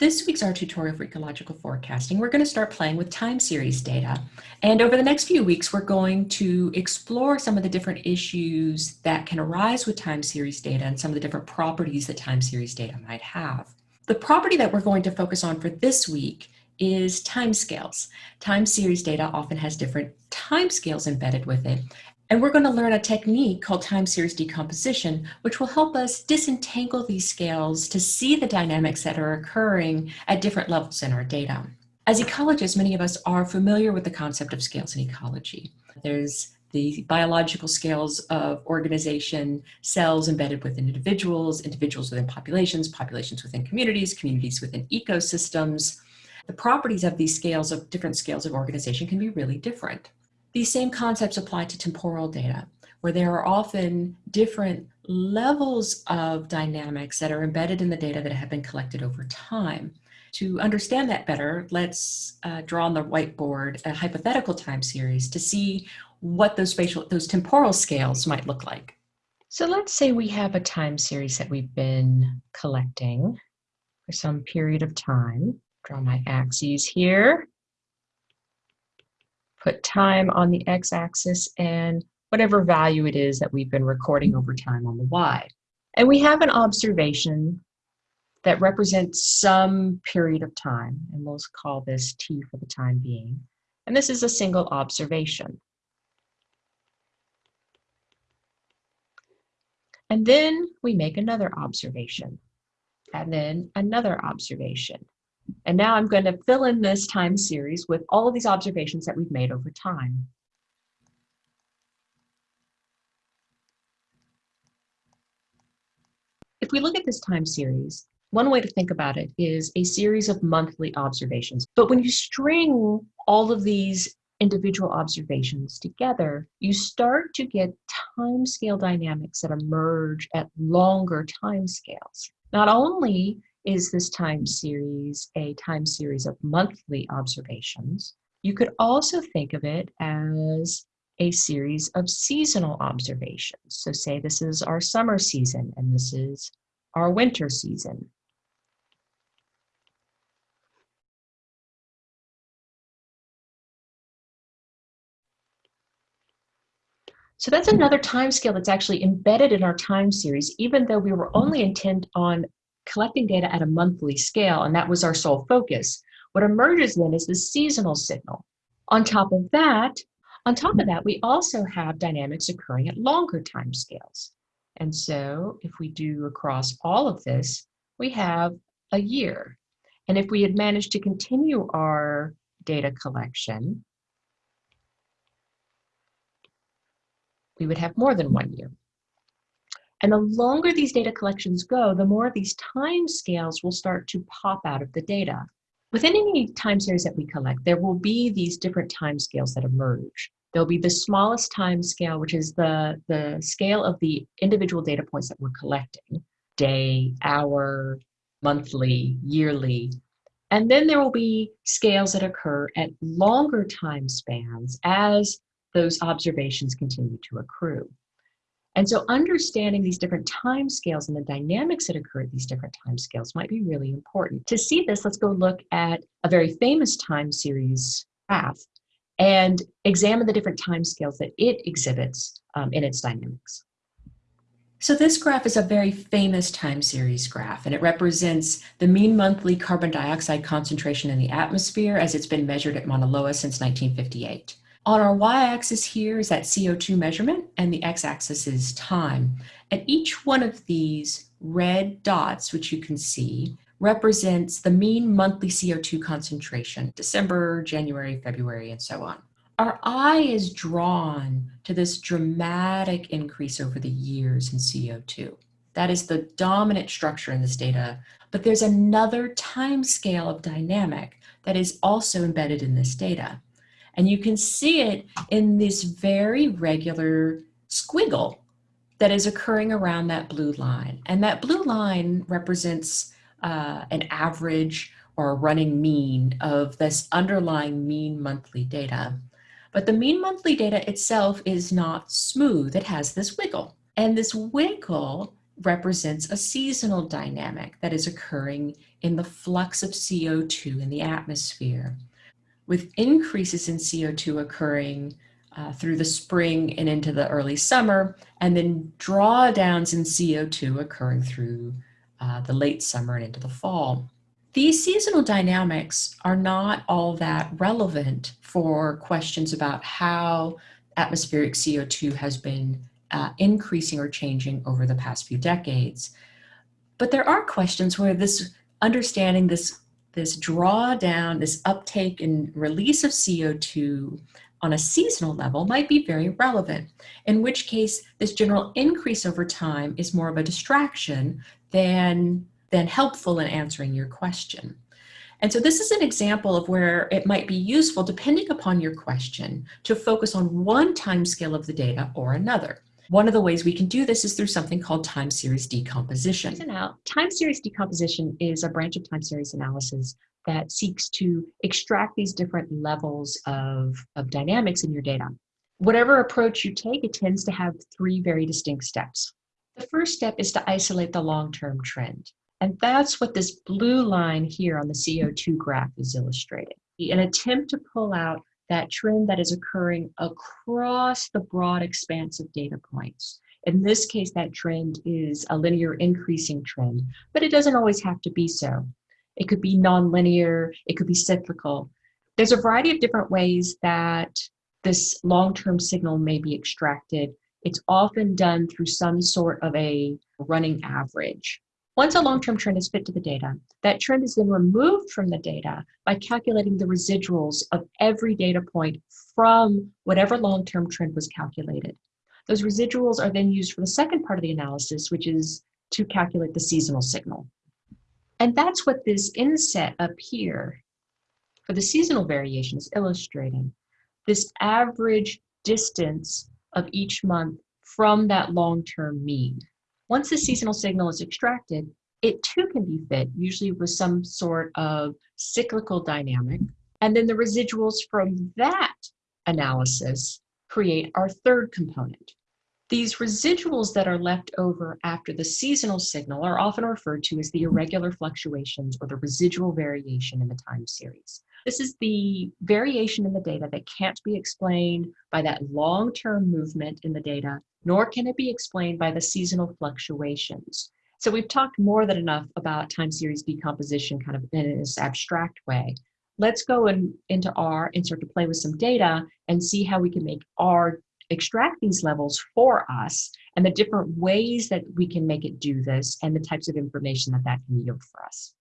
This week's our tutorial for ecological forecasting, we're going to start playing with time series data. And over the next few weeks, we're going to explore some of the different issues that can arise with time series data and some of the different properties that time series data might have. The property that we're going to focus on for this week is timescales. Time series data often has different timescales embedded with it. And we're going to learn a technique called time series decomposition, which will help us disentangle these scales to see the dynamics that are occurring at different levels in our data. As ecologists, many of us are familiar with the concept of scales in ecology. There's the biological scales of organization, cells embedded within individuals, individuals within populations, populations within communities, communities within ecosystems. The properties of these scales of different scales of organization can be really different. These same concepts apply to temporal data, where there are often different levels of dynamics that are embedded in the data that have been collected over time. To understand that better, let's uh, draw on the whiteboard a hypothetical time series to see what those spatial, those temporal scales might look like. So let's say we have a time series that we've been collecting for some period of time. Draw my axes here put time on the x-axis and whatever value it is that we've been recording over time on the y. And we have an observation that represents some period of time, and we'll call this t for the time being. And this is a single observation. And then we make another observation, and then another observation. And now I'm going to fill in this time series with all of these observations that we've made over time. If we look at this time series, one way to think about it is a series of monthly observations. But when you string all of these individual observations together, you start to get time scale dynamics that emerge at longer time scales. Not only is this time series a time series of monthly observations. You could also think of it as a series of seasonal observations. So say this is our summer season and this is our winter season. So that's another time scale that's actually embedded in our time series, even though we were only intent on collecting data at a monthly scale, and that was our sole focus. What emerges then is the seasonal signal. On top of that, on top of that, we also have dynamics occurring at longer time scales. And so if we do across all of this, we have a year. And if we had managed to continue our data collection, we would have more than one year. And the longer these data collections go, the more these time scales will start to pop out of the data. Within any time series that we collect, there will be these different time scales that emerge. There'll be the smallest time scale, which is the, the scale of the individual data points that we're collecting, day, hour, monthly, yearly. And then there will be scales that occur at longer time spans as those observations continue to accrue. And so understanding these different time scales and the dynamics that occur at these different time scales might be really important. To see this, let's go look at a very famous time series graph and examine the different time scales that it exhibits um, in its dynamics. So this graph is a very famous time series graph, and it represents the mean monthly carbon dioxide concentration in the atmosphere as it's been measured at Mauna Loa since 1958. On our y-axis here is that CO2 measurement and the x-axis is time. And each one of these red dots, which you can see, represents the mean monthly CO2 concentration, December, January, February, and so on. Our eye is drawn to this dramatic increase over the years in CO2. That is the dominant structure in this data, but there's another time scale of dynamic that is also embedded in this data. And you can see it in this very regular squiggle that is occurring around that blue line. And that blue line represents uh, an average or a running mean of this underlying mean monthly data. But the mean monthly data itself is not smooth. It has this wiggle. And this wiggle represents a seasonal dynamic that is occurring in the flux of CO2 in the atmosphere, with increases in CO2 occurring uh, through the spring and into the early summer, and then drawdowns in CO2 occurring through uh, the late summer and into the fall. These seasonal dynamics are not all that relevant for questions about how atmospheric CO2 has been uh, increasing or changing over the past few decades. But there are questions where this understanding this, this drawdown, this uptake and release of CO2 on a seasonal level might be very relevant, in which case this general increase over time is more of a distraction than, than helpful in answering your question. And so this is an example of where it might be useful, depending upon your question, to focus on one time scale of the data or another. One of the ways we can do this is through something called time series decomposition. Time series decomposition is a branch of time series analysis that seeks to extract these different levels of, of dynamics in your data. Whatever approach you take, it tends to have three very distinct steps. The first step is to isolate the long-term trend. And that's what this blue line here on the CO2 graph is illustrating. An attempt to pull out that trend that is occurring across the broad expanse of data points. In this case, that trend is a linear increasing trend, but it doesn't always have to be so. It could be nonlinear, it could be cyclical. There's a variety of different ways that this long-term signal may be extracted. It's often done through some sort of a running average. Once a long-term trend is fit to the data, that trend is then removed from the data by calculating the residuals of every data point from whatever long-term trend was calculated. Those residuals are then used for the second part of the analysis, which is to calculate the seasonal signal. And that's what this inset up here for the seasonal variation is illustrating. This average distance of each month from that long-term mean. Once the seasonal signal is extracted, it too can be fit, usually with some sort of cyclical dynamic. And then the residuals from that analysis create our third component. These residuals that are left over after the seasonal signal are often referred to as the irregular fluctuations or the residual variation in the time series. This is the variation in the data that can't be explained by that long-term movement in the data, nor can it be explained by the seasonal fluctuations. So we've talked more than enough about time series decomposition kind of in this abstract way. Let's go in, into R and start to play with some data and see how we can make R extract these levels for us and the different ways that we can make it do this and the types of information that that can yield for us.